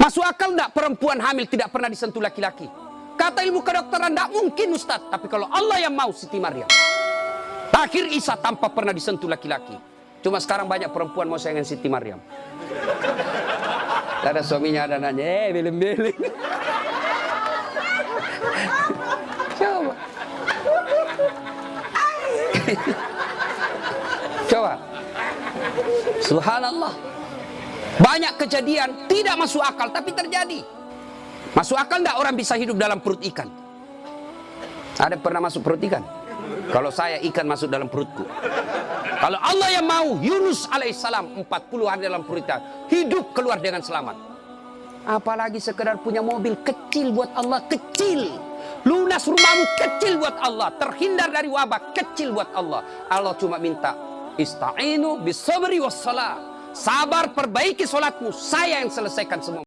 Masuk akal enggak perempuan hamil tidak pernah disentuh laki-laki? Kata ilmu kedokteran enggak mungkin Ustaz. Tapi kalau Allah yang mau Siti Maryam. Akhir Isa tanpa pernah disentuh laki-laki. Cuma sekarang banyak perempuan mau sayangan Siti Maryam. Ada suaminya ada nanya, eh beleng-beleng. Coba. Coba. Subhanallah. Banyak kejadian tidak masuk akal tapi terjadi. Masuk akal enggak orang bisa hidup dalam perut ikan? Ada pernah masuk perut ikan? Kalau saya ikan masuk dalam perutku. Kalau Allah yang mau Yunus alaihissalam 40 hari dalam perut ikan hidup keluar dengan selamat. Apalagi sekedar punya mobil kecil buat Allah kecil. Lunas rumahmu kecil buat Allah, terhindar dari wabah kecil buat Allah. Allah cuma minta ista'inu bisabri wassalah. Sabar perbaiki solatmu, saya yang selesaikan semua.